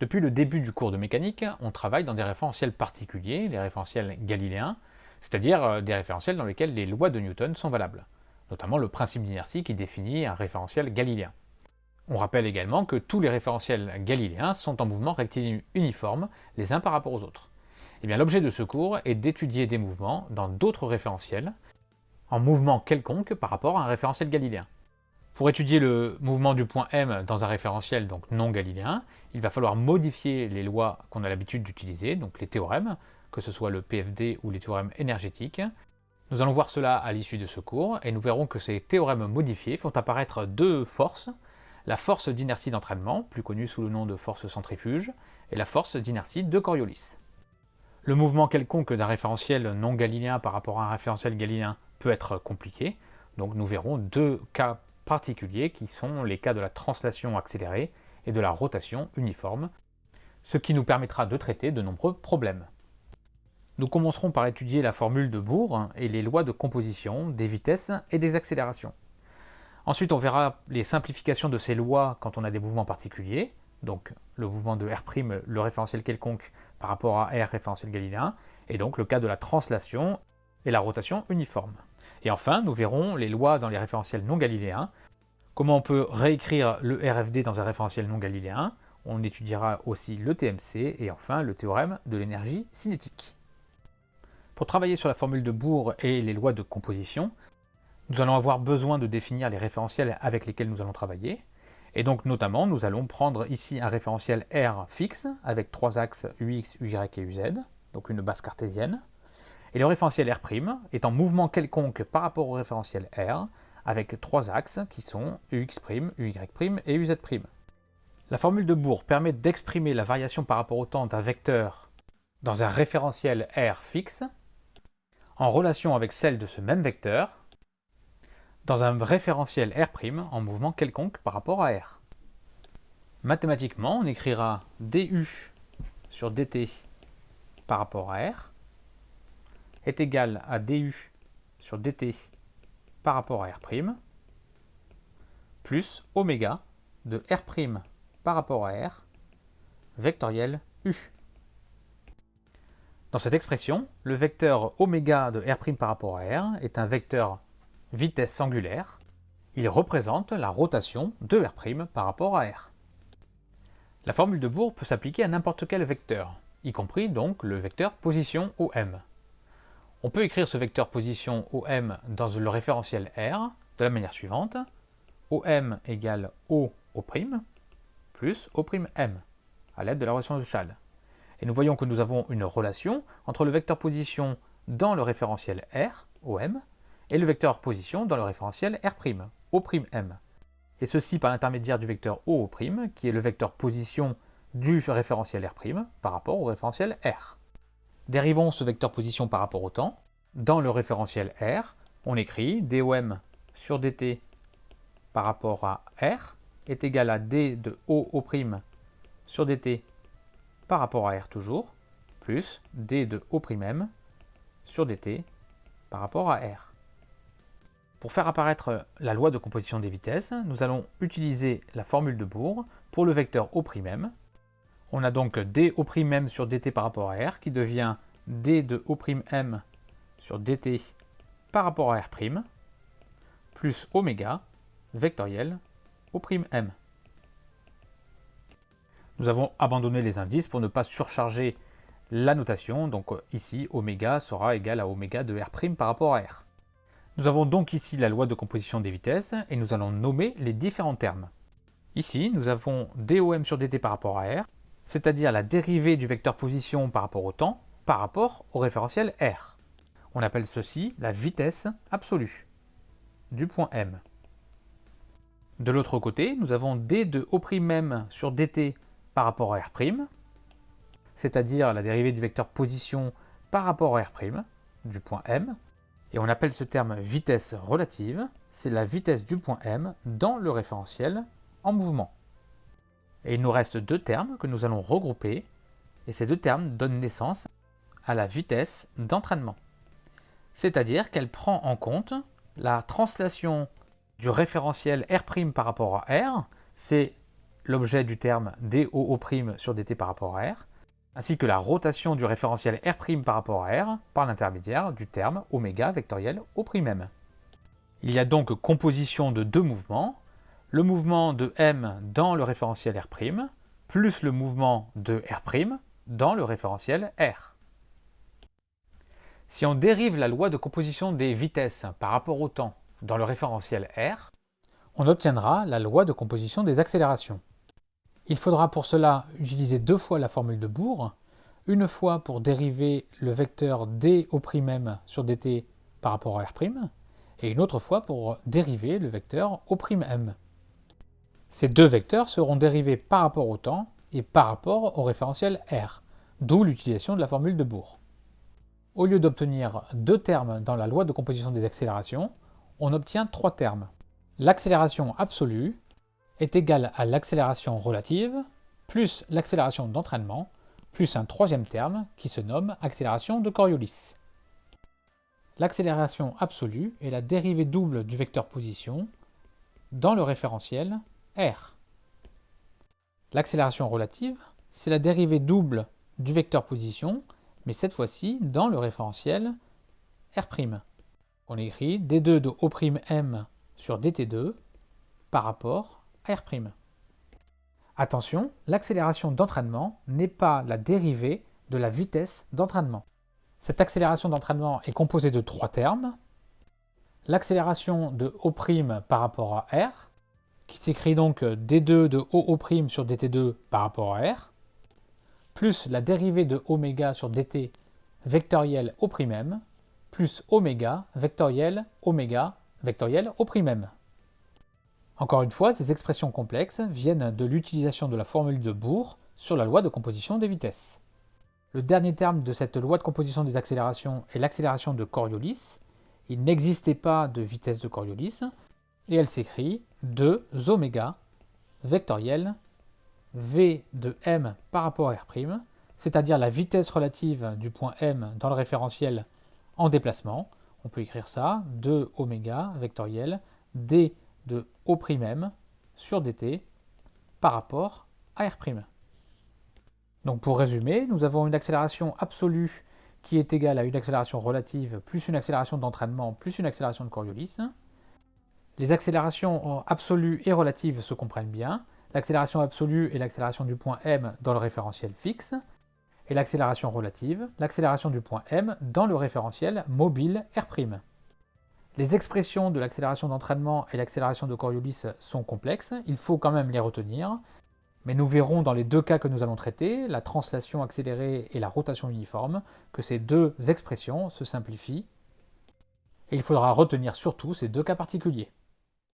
Depuis le début du cours de mécanique, on travaille dans des référentiels particuliers, les référentiels galiléens, c'est-à-dire euh, des référentiels dans lesquels les lois de Newton sont valables, notamment le principe d'inertie qui définit un référentiel galiléen. On rappelle également que tous les référentiels galiléens sont en mouvement rectiligne uniforme les uns par rapport aux autres. Eh l'objet de ce cours est d'étudier des mouvements dans d'autres référentiels, en mouvement quelconque par rapport à un référentiel galiléen. Pour étudier le mouvement du point M dans un référentiel donc non galiléen, il va falloir modifier les lois qu'on a l'habitude d'utiliser, donc les théorèmes, que ce soit le PFD ou les théorèmes énergétiques. Nous allons voir cela à l'issue de ce cours, et nous verrons que ces théorèmes modifiés font apparaître deux forces, la force d'inertie d'entraînement, plus connue sous le nom de force centrifuge, et la force d'inertie de Coriolis. Le mouvement quelconque d'un référentiel non galiléen par rapport à un référentiel galiléen peut être compliqué, donc nous verrons deux cas particuliers qui sont les cas de la translation accélérée et de la rotation uniforme, ce qui nous permettra de traiter de nombreux problèmes. Nous commencerons par étudier la formule de Bohr et les lois de composition des vitesses et des accélérations. Ensuite, on verra les simplifications de ces lois quand on a des mouvements particuliers, donc le mouvement de R', le référentiel quelconque par rapport à R référentiel galiléen, et donc le cas de la translation et la rotation uniforme. Et enfin, nous verrons les lois dans les référentiels non galiléens, comment on peut réécrire le RFD dans un référentiel non galiléen, on étudiera aussi le TMC et enfin le théorème de l'énergie cinétique. Pour travailler sur la formule de Bohr et les lois de composition, nous allons avoir besoin de définir les référentiels avec lesquels nous allons travailler. Et donc notamment, nous allons prendre ici un référentiel R fixe avec trois axes UX, UY et UZ, donc une base cartésienne. Et le référentiel R' est en mouvement quelconque par rapport au référentiel R, avec trois axes qui sont UX', UY' et UZ'. La formule de Bohr permet d'exprimer la variation par rapport au temps d'un vecteur dans un référentiel R fixe en relation avec celle de ce même vecteur dans un référentiel R' en mouvement quelconque par rapport à R. Mathématiquement, on écrira du sur dt par rapport à R est égal à du sur dt par rapport à R', plus oméga de R' par rapport à R, vectoriel U. Dans cette expression, le vecteur oméga de R' par rapport à R est un vecteur vitesse angulaire. Il représente la rotation de R' par rapport à R. La formule de Bohr peut s'appliquer à n'importe quel vecteur, y compris donc le vecteur position OM. On peut écrire ce vecteur position OM dans le référentiel R de la manière suivante. OM égale O plus O prime M à l'aide de la relation de Schall. Et nous voyons que nous avons une relation entre le vecteur position dans le référentiel R, OM, et le vecteur position dans le référentiel R', O', M. Et ceci par l'intermédiaire du vecteur O', qui est le vecteur position du référentiel R' par rapport au référentiel R. Dérivons ce vecteur position par rapport au temps. Dans le référentiel R, on écrit dOm sur dt par rapport à R est égal à d de O' sur dt par rapport à R toujours, plus d de O'M sur dt par rapport à R. Pour faire apparaître la loi de composition des vitesses, nous allons utiliser la formule de Bohr pour le vecteur O'M on a donc d'O'M sur dt par rapport à R qui devient d de O'M sur dt par rapport à R', plus oméga vectoriel O'M. Nous avons abandonné les indices pour ne pas surcharger la notation, donc ici oméga sera égal à oméga de R' par rapport à R. Nous avons donc ici la loi de composition des vitesses et nous allons nommer les différents termes. Ici, nous avons dOm sur dt par rapport à R, c'est-à-dire la dérivée du vecteur position par rapport au temps, par rapport au référentiel R. On appelle ceci la vitesse absolue du point M. De l'autre côté, nous avons d de O'M sur dt par rapport à R', c'est-à-dire la dérivée du vecteur position par rapport à R', du point M, et on appelle ce terme vitesse relative, c'est la vitesse du point M dans le référentiel en mouvement. Et il nous reste deux termes que nous allons regrouper, et ces deux termes donnent naissance à la vitesse d'entraînement. C'est-à-dire qu'elle prend en compte la translation du référentiel R' par rapport à R, c'est l'objet du terme DOO' sur dt par rapport à R, ainsi que la rotation du référentiel R' par rapport à R par l'intermédiaire du terme oméga vectoriel O'M. Il y a donc composition de deux mouvements, le mouvement de M dans le référentiel R', plus le mouvement de R' dans le référentiel R. Si on dérive la loi de composition des vitesses par rapport au temps dans le référentiel R, on obtiendra la loi de composition des accélérations. Il faudra pour cela utiliser deux fois la formule de Bohr, une fois pour dériver le vecteur d au m sur dt par rapport à r', et une autre fois pour dériver le vecteur m. Ces deux vecteurs seront dérivés par rapport au temps et par rapport au référentiel r, d'où l'utilisation de la formule de Bohr. Au lieu d'obtenir deux termes dans la loi de composition des accélérations, on obtient trois termes. L'accélération absolue est égale à l'accélération relative plus l'accélération d'entraînement plus un troisième terme qui se nomme accélération de Coriolis. L'accélération absolue est la dérivée double du vecteur position dans le référentiel r. L'accélération relative, c'est la dérivée double du vecteur position, mais cette fois-ci dans le référentiel r'. On écrit d2 de O'm sur dt2 par rapport à r'. Attention, l'accélération d'entraînement n'est pas la dérivée de la vitesse d'entraînement. Cette accélération d'entraînement est composée de trois termes. L'accélération de O' par rapport à R, qui s'écrit donc d2 de OO' sur dt2 par rapport à R, plus la dérivée de oméga sur dt vectoriel O'M, plus oméga vectoriel oméga vectoriel O'M. Encore une fois, ces expressions complexes viennent de l'utilisation de la formule de Bohr sur la loi de composition des vitesses. Le dernier terme de cette loi de composition des accélérations est l'accélération de Coriolis. Il n'existait pas de vitesse de Coriolis, et elle s'écrit 2 oméga vectoriel v de m par rapport à r', c'est-à-dire la vitesse relative du point m dans le référentiel en déplacement. On peut écrire ça, 2 oméga vectoriel d de O'M sur dt par rapport à r'. Donc pour résumer, nous avons une accélération absolue qui est égale à une accélération relative plus une accélération d'entraînement plus une accélération de Coriolis. Les accélérations absolues et relatives se comprennent bien. L'accélération absolue est l'accélération du point m dans le référentiel fixe, et l'accélération relative, l'accélération du point m dans le référentiel mobile R'. Les expressions de l'accélération d'entraînement et l'accélération de Coriolis sont complexes, il faut quand même les retenir, mais nous verrons dans les deux cas que nous allons traiter, la translation accélérée et la rotation uniforme, que ces deux expressions se simplifient. Et il faudra retenir surtout ces deux cas particuliers.